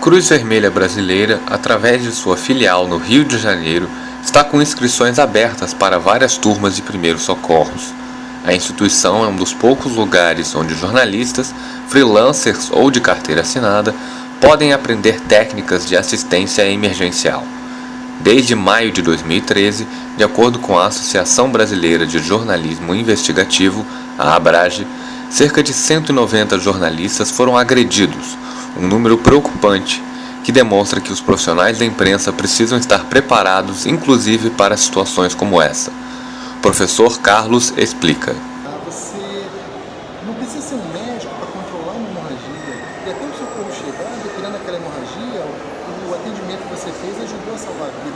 Cruz Vermelha Brasileira, através de sua filial no Rio de Janeiro, está com inscrições abertas para várias turmas de primeiros socorros. A instituição é um dos poucos lugares onde jornalistas, freelancers ou de carteira assinada podem aprender técnicas de assistência emergencial. Desde maio de 2013, de acordo com a Associação Brasileira de Jornalismo Investigativo, a ABRAGE, cerca de 190 jornalistas foram agredidos, um número preocupante que demonstra que os profissionais da imprensa precisam estar preparados, inclusive para situações como essa. O professor Carlos explica. Ah, você não precisa ser um médico para controlar uma hemorragia. E até o seu socorro chegar, retirando aquela hemorragia, o atendimento que você fez ajudou a salvar a vida.